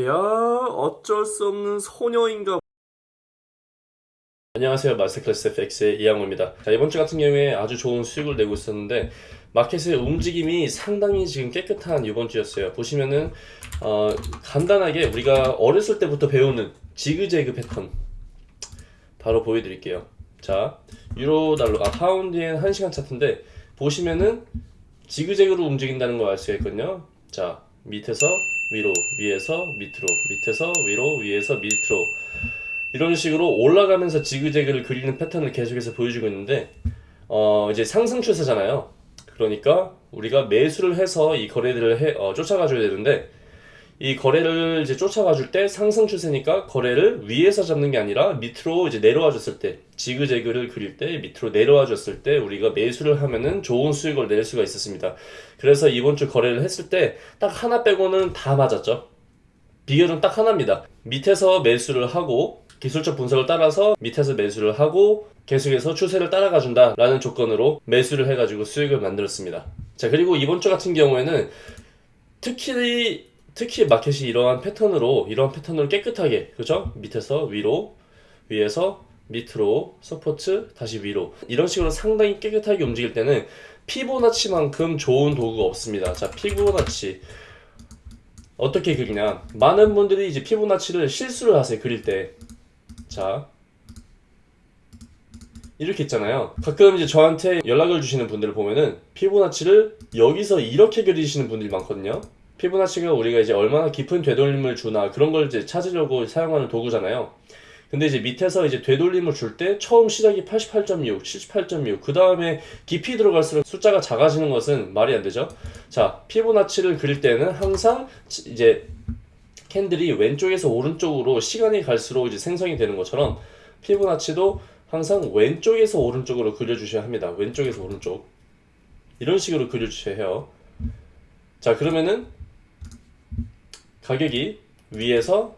야 어쩔 수 없는 소녀인가. 안녕하세요 마스터클래스 FX의 이양호입니다. 자, 이번 주 같은 경우에 아주 좋은 수익을 내고 있었는데 마켓의 움직임이 상당히 지금 깨끗한 이번 주였어요. 보시면은 어, 간단하게 우리가 어렸을 때부터 배우는 지그재그 패턴 바로 보여드릴게요. 자 유로 달러 아 파운드 엔 1시간 차트인데 보시면은 지그재그로 움직인다는 걸 알 수가 있거든요? 자 밑에서 위로 위에서 밑으로 밑에서 위로 위에서 밑으로. 이런 식으로 올라가면서 지그재그를 그리는 패턴을 계속해서 보여주고 있는데 어 이제 상승 추세잖아요. 그러니까 우리가 매수를 해서 이 거래들을 해, 어, 쫓아가 줘야 되는데 이 거래를 이제 쫓아가 줄 때 상승 추세니까 거래를 위에서 잡는 게 아니라 밑으로 이제 내려와 줬을 때 지그재그를 그릴 때 밑으로 내려와 줬을 때 우리가 매수를 하면은 좋은 수익을 낼 수가 있었습니다. 그래서 이번 주 거래를 했을 때 딱 하나 빼고는 다 맞았죠. 비결은 딱 하나입니다. 밑에서 매수를 하고 기술적 분석을 따라서 밑에서 매수를 하고 계속해서 추세를 따라가 준다 라는 조건으로 매수를 해가지고 수익을 만들었습니다. 자 그리고 이번 주 같은 경우에는 특히 특히 마켓이 이러한 패턴으로 이러한 패턴으로 깨끗하게 그죠? 밑에서 위로 위에서 밑으로 support 다시 위로. 이런 식으로 상당히 깨끗하게 움직일 때는 피보나치만큼 좋은 도구가 없습니다. 자 피보나치. 어떻게 그리냐? 많은 분들이 이제 피보나치를 실수를 하세요 그릴 때자. 이렇게 있잖아요. 가끔 이제 저한테 연락을 주시는 분들을 보면은 피보나치를 여기서 이렇게 그리시는 분들이 많거든요 피보나치가 우리가 이제 얼마나 깊은 되돌림을 주나 그런 걸 이제 찾으려고 사용하는 도구잖아요. 근데 이제 밑에서 이제 되돌림을 줄 때 처음 시작이 88.6, 78.6, 그 다음에 깊이 들어갈수록 숫자가 작아지는 것은 말이 안 되죠. 자, 피보나치를 그릴 때는 항상 이제 캔들이 왼쪽에서 오른쪽으로 시간이 갈수록 이제 생성이 되는 것처럼 피보나치도 항상 왼쪽에서 오른쪽으로 그려주셔야 합니다. 왼쪽에서 오른쪽. 이런 식으로 그려주셔야 해요. 자, 그러면은 가격이 위에서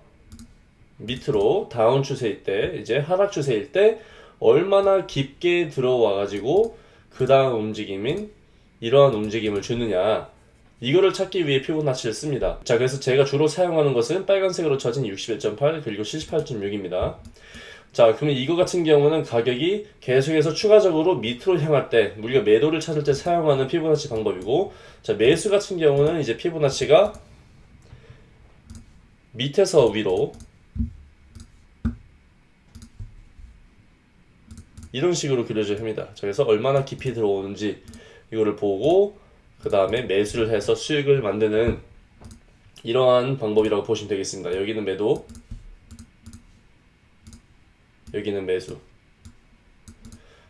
밑으로 다운 추세일 때 이제 하락 추세일 때 얼마나 깊게 들어와 가지고 그 다음 움직임인 이러한 움직임을 주느냐. 이거를 찾기 위해 피보나치를 씁니다. 자 그래서 제가 주로 사용하는 것은 빨간색으로 쳐진 61.8 그리고 78.6입니다. 자 그러면 이거 같은 경우는 가격이 계속해서 추가적으로 밑으로 향할 때 우리가 매도를 찾을 때 사용하는 피보나치 방법이고 자 매수 같은 경우는 이제 피보나치가 밑에서 위로 이런 식으로 그려져야 합니다. 그래서 얼마나 깊이 들어오는지 이거를 보고 그 다음에 매수를 해서 수익을 만드는 이러한 방법이라고 보시면 되겠습니다. 여기는 매도 여기는 매수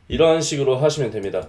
이러한 식으로 하시면 됩니다.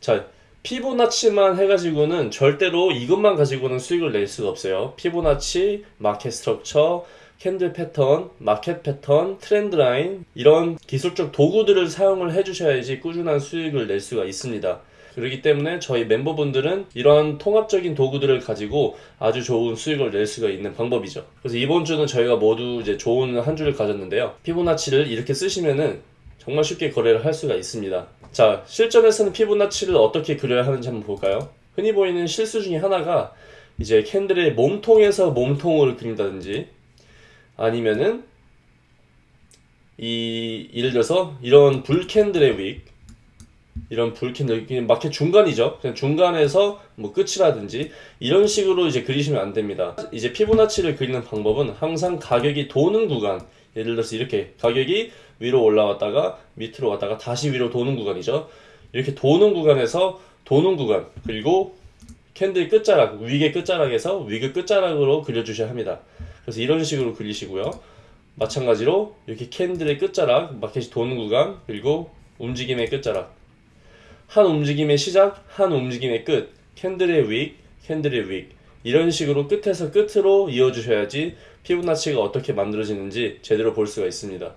자 피보나치만 해가지고는 절대로 이것만 가지고는 수익을 낼 수가 없어요. 피보나치, market structure, candle 패턴, 마켓 패턴, 트렌드 라인 이런 기술적 도구들을 사용을 해주셔야지 꾸준한 수익을 낼 수가 있습니다. 그렇기 때문에 저희 멤버분들은 이러한 통합적인 도구들을 가지고 아주 좋은 수익을 낼 수가 있는 방법이죠. 그래서 이번 주는 저희가 모두 이제 좋은 한 주를 가졌는데요. 피보나치를 이렇게 쓰시면은 정말 쉽게 거래를 할 수가 있습니다. 자, 실전에서는 피보나치를 어떻게 그려야 하는지 한번 볼까요? 흔히 보이는 실수 중에 하나가 이제 캔들의 몸통에서 몸통을 그린다든지 아니면은 이 예를 들어서 이런 불캔들의 윅 이런 bull candle 마켓 중간이죠 그냥 중간에서 뭐 끝이라든지 이런 식으로 이제 그리시면 안 됩니다 이제 피보나치를 그리는 방법은 항상 가격이 도는 구간 예를 들어서 이렇게 가격이 위로 올라왔다가 밑으로 왔다가 다시 위로 도는 구간이죠. 이렇게 도는 구간에서 도는 구간 그리고 candle 끝자락 위의 끝자락에서 위의 끝자락으로 그려주셔야 합니다. 그래서 이런 식으로 그리시고요. 마찬가지로 이렇게 candle의 끝자락 마켓이 도는 구간 그리고 움직임의 끝자락 한 움직임의 시작 한 움직임의 끝 캔들의 윅 캔들의 윅 이런 식으로 끝에서 끝으로 이어주셔야지 피부나치가 어떻게 만들어지는지 제대로 볼 수가 있습니다.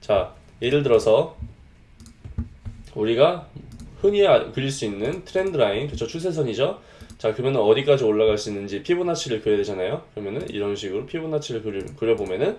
자, 예를 들어서 우리가 흔히 아, 그릴 수 있는 트렌드 라인, 그쵸 추세선이죠. 자, 그러면 어디까지 올라갈 수 있는지 피부나치를 그려야 되잖아요. 그러면은 이런 식으로 피부나치를 그려, 그려보면은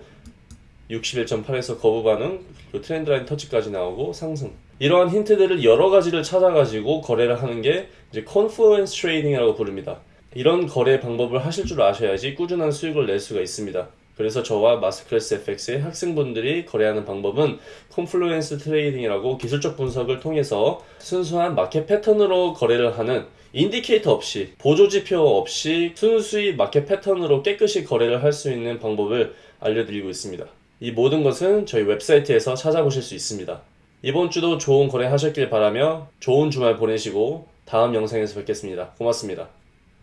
61.8에서 거부 반응, 그 트렌드 라인 터치까지 나오고 상승. 이러한 힌트들을 여러 가지를 찾아가지고 거래를 하는 게 이제 confluence trading이라고 부릅니다. 이런 거래 방법을 하실 줄 아셔야지 꾸준한 수익을 낼 수가 있습니다. 그래서 저와 Masterclass FX의 학생분들이 거래하는 방법은 confluence trading이라고 기술적 분석을 통해서 순수한 마켓 패턴으로 거래를 하는 indicator 없이 보조지표 없이 순수히 마켓 패턴으로 깨끗이 거래를 할 수 있는 방법을 알려드리고 있습니다. 이 모든 것은 저희 웹사이트에서 찾아보실 수 있습니다. 이번 주도 좋은 거래 하셨길 바라며 좋은 주말 보내시고 다음 영상에서 뵙겠습니다. 고맙습니다.